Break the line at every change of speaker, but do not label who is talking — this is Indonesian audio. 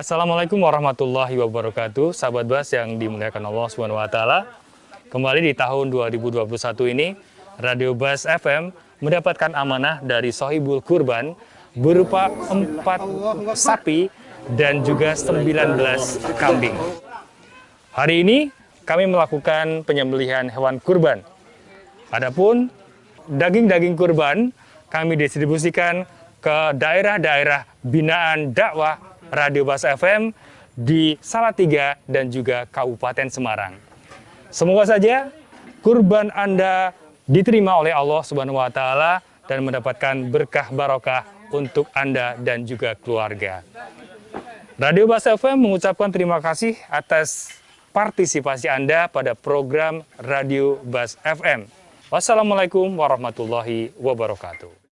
Assalamualaikum warahmatullahi wabarakatuh, sahabat Bas yang dimuliakan Allah Subhanahu wa taala. Kembali di tahun 2021 ini, Radio Bas FM mendapatkan amanah dari Sohibul Kurban berupa 4 sapi dan juga 19 kambing. Hari ini kami melakukan penyembelihan hewan kurban. Adapun daging-daging kurban kami distribusikan ke daerah-daerah binaan dakwah Radio Bas FM di Salatiga dan juga Kabupaten Semarang. Semoga saja kurban Anda diterima oleh Allah Subhanahu wa taala dan mendapatkan berkah barokah untuk Anda dan juga keluarga. Radio Bas FM mengucapkan terima kasih atas partisipasi Anda pada program Radio Bas FM. Wassalamualaikum warahmatullahi wabarakatuh.